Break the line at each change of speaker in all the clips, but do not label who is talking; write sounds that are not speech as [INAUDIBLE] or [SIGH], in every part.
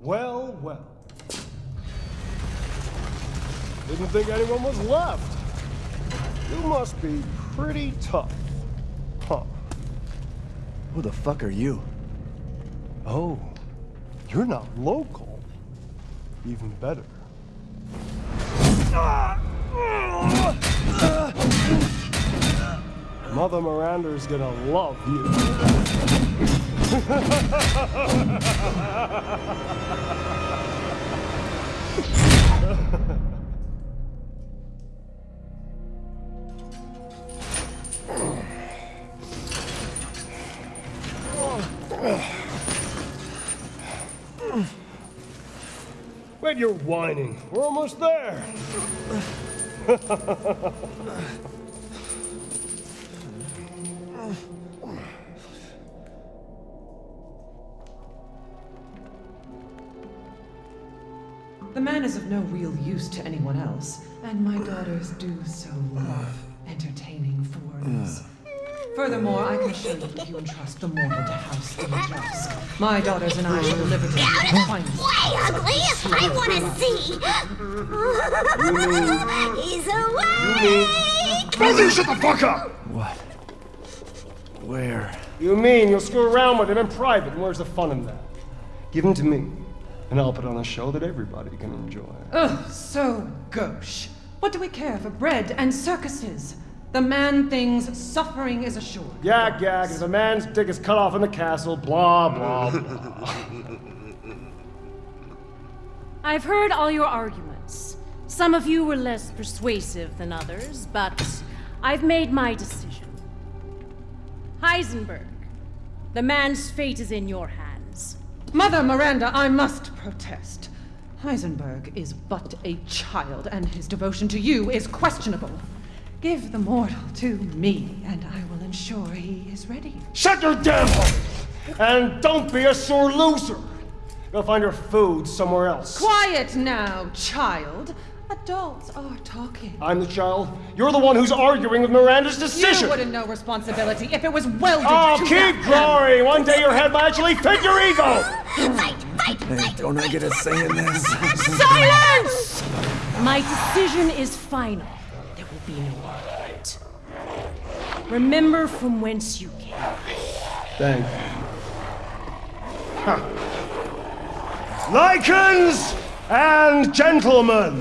Well, well. Didn't think anyone was left. You must be pretty tough. Huh.
Who the fuck are you?
Oh, you're not local. Even better. Mother Miranda's gonna love you. Wait, you're whining. We're almost there. [LAUGHS]
is of no real use to anyone else, and my daughters do so love entertaining foreigners. Furthermore, I can assure you if you entrust the mortal to House Dimitrescu, my daughters and I shall deliver to you the finest.
Way ugly! I want to see! [LAUGHS] He's awake!
Brother, shut the fuck up!
What? Where?
You mean you'll screw around with him in private, and where's the fun in that? Give him to me, and I'll put on a show that everybody can enjoy.
Ugh, so gauche. What do we care for bread and circuses? The man thinks suffering is assured.
Yak yak, if a man's dick is cut off in the castle, blah blah blah. [LAUGHS]
I've heard all your arguments. Some of you were less persuasive than others, but I've made my decision. Heisenberg, the man's fate is in your hands.
Mother Miranda, I must protest. Heisenberg is but a child, and his devotion to you is questionable. Give the mortal to me, and I will ensure he is ready.
Shut your damn hole! And don't be a sore loser! Go find your food somewhere else.
Quiet now, child. Adults are talking.
I'm the child. You're the one who's arguing with Miranda's decision.
You wouldn't know responsibility if it was welded
Oh,
to
keep
that
glory! One day your head might actually fit your ego!
Fight, fight,
Hey, don't I get a say in this? [LAUGHS]
Silence! My decision is final. There will be no argument. Remember from whence you came.
Thank you. Lycans and gentlemen,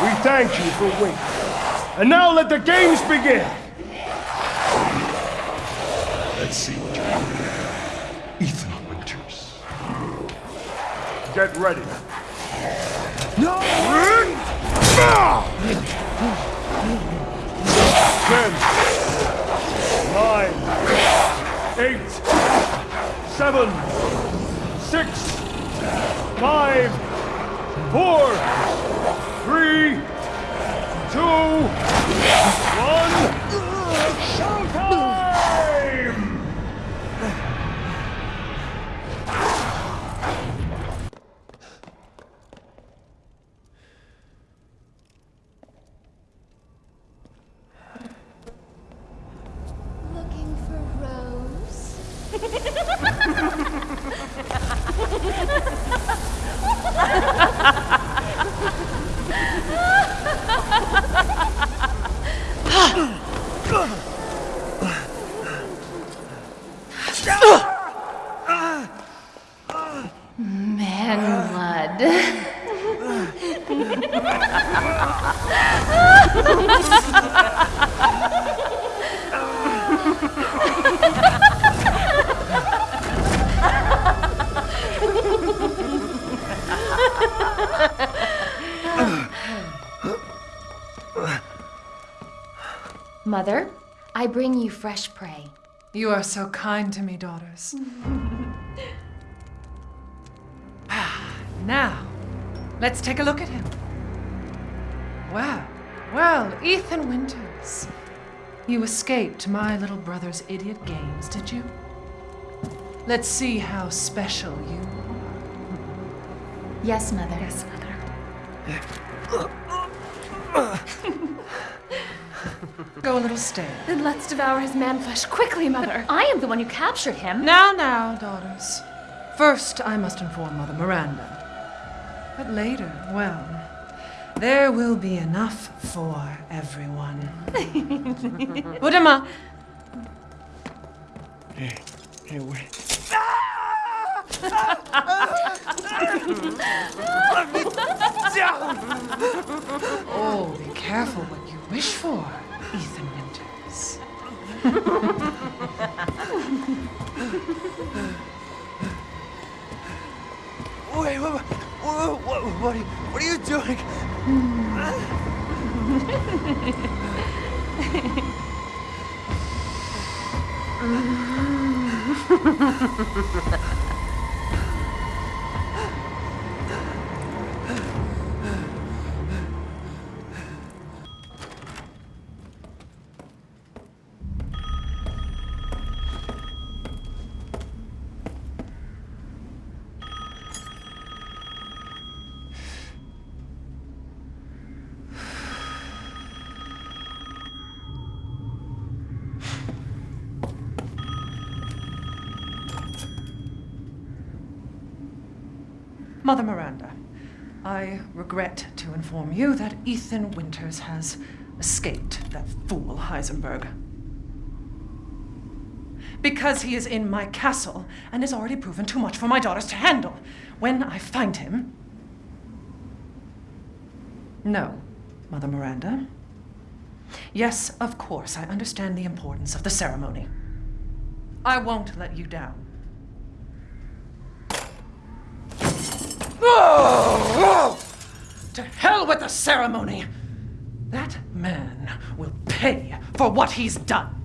we thank you for waiting. And now let the games begin! Let's see what you're doing. Ethan Winters. Get ready.
No!
Ten, nine, eight, seven, six, five, four, three, two, one.
I bring you fresh prey.
You are so kind to me, daughters. [LAUGHS] Ah, now, let's take a look at him. Well, well, Ethan Winters. You escaped my little brother's idiot games, did you? Let's see how special you are.
Yes, Mother.
Yes, Mother. [LAUGHS] [LAUGHS] [LAUGHS] Go a little stale.
Then let's devour his man flesh quickly, Mother. I am the one who captured him.
Now, now, daughters. First, I must inform Mother Miranda. But later, well, there will be enough for everyone. [LAUGHS] Udama,
Hey, hey, wait. Let me down!
oh, be careful what you wish for, Ethan Winters.
Wait, what, what, what, what, are you, what are you doing? [LAUGHS]
Mother Miranda, I regret to inform you that Ethan Winters has escaped that fool Heisenberg. Because he is in my castle and has already proven too much for my daughters to handle. When I find him. No, Mother Miranda. Yes, of course, I understand the importance of the ceremony. I won't let you down. To hell with the ceremony! That man will pay for what he's done.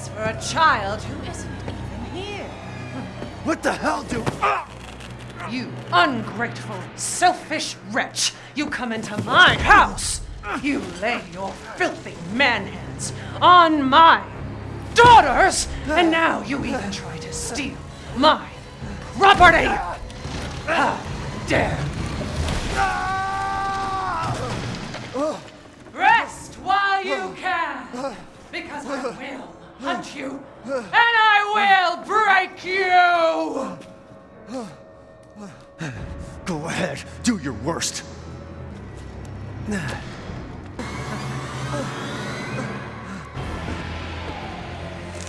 This for a child who isn't even here.
What the hell do?
You ungrateful, selfish wretch! You come into my house! You lay your filthy man hands on my daughters! And now you even try to steal my property! How dare you! Oh. Rest while you oh. can! Because I will hunt you, and I will break you!
Go ahead, do your worst.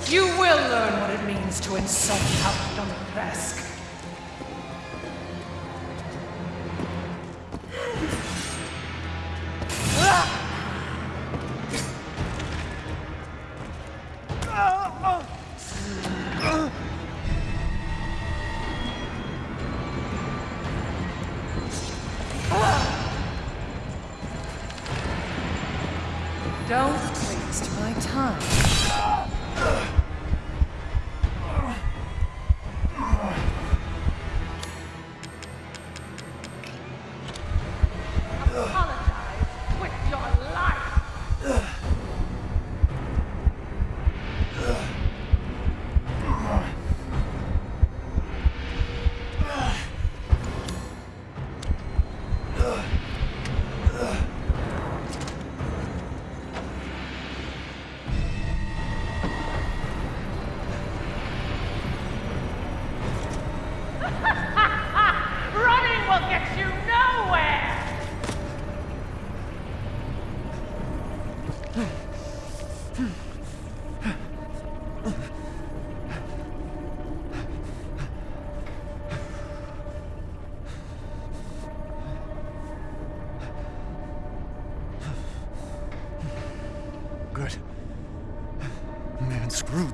You will learn what it means to insult Count
Dimitrescu.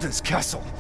This castle.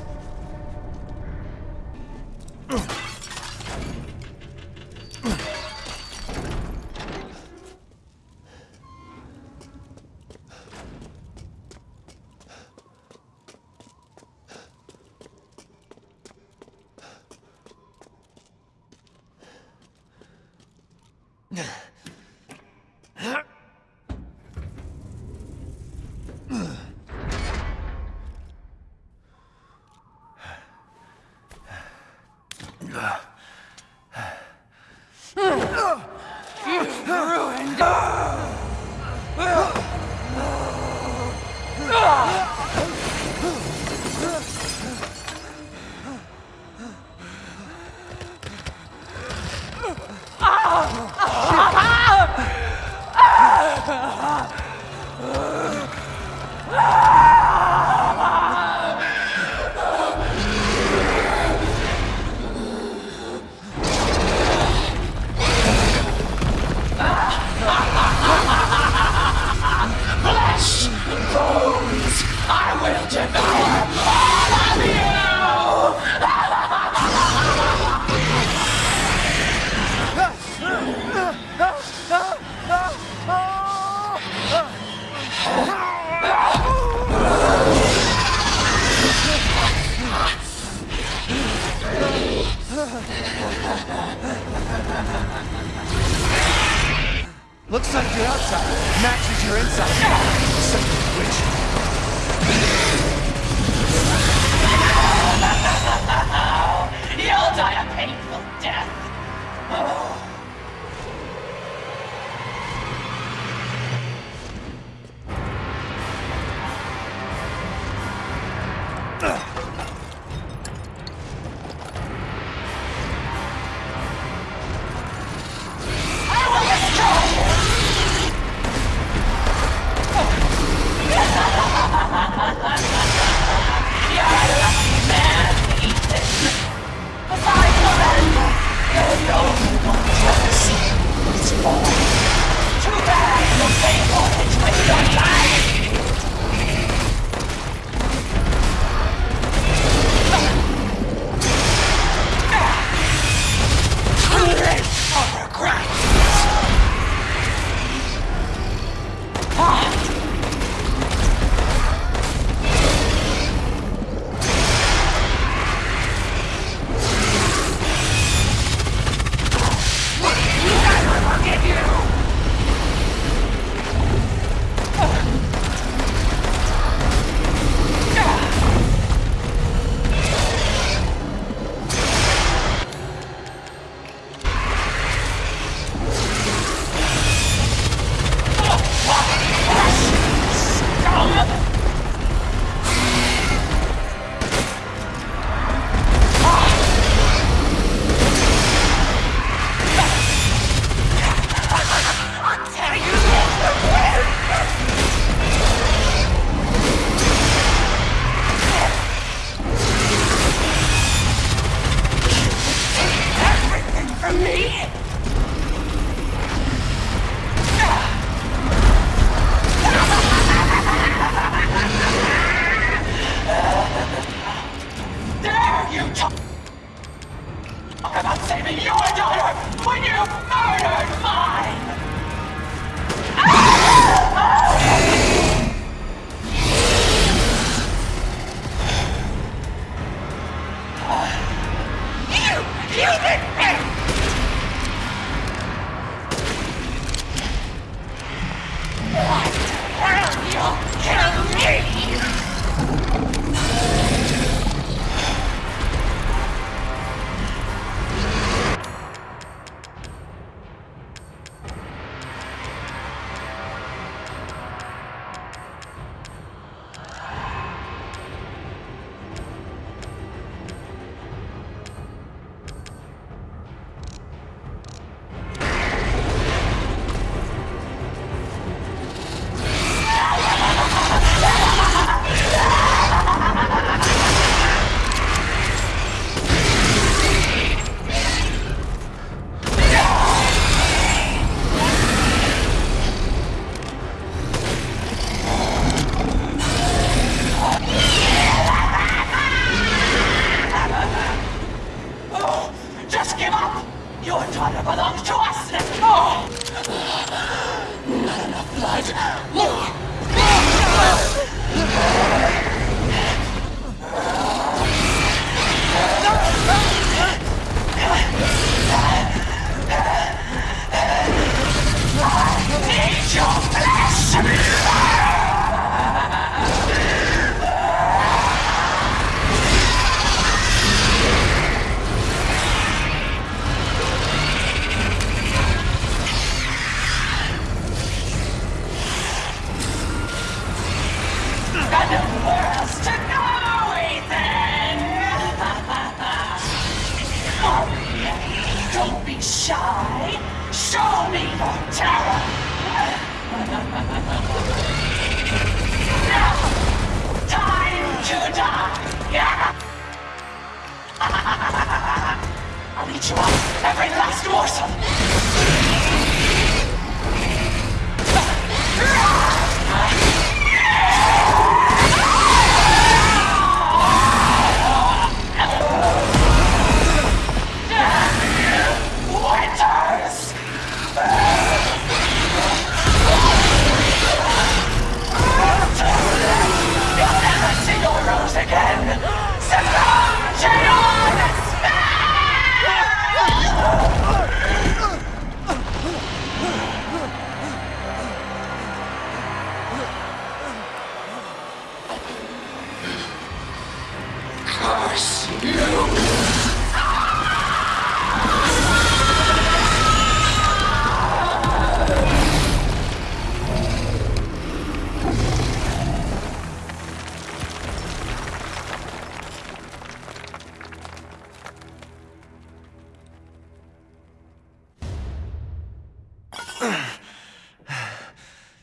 Kill me!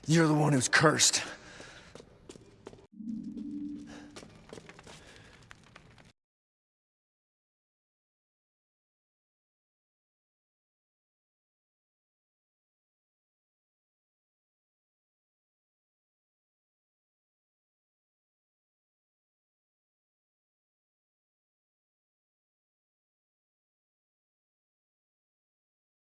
You're the one who's cursed.